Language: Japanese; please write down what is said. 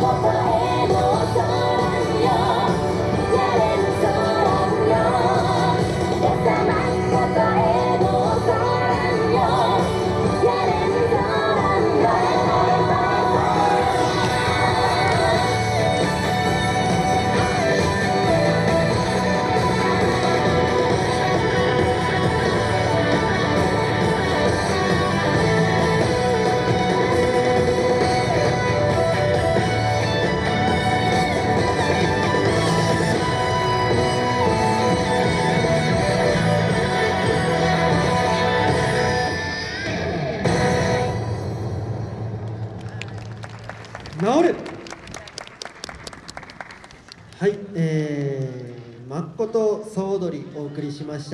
ここへどうぞはい、えー、と総踊りお送りしました。